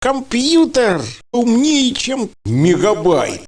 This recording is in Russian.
Компьютер умнее, чем мегабайт.